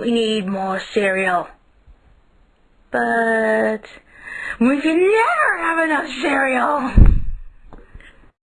We need more cereal. But we can never have enough cereal.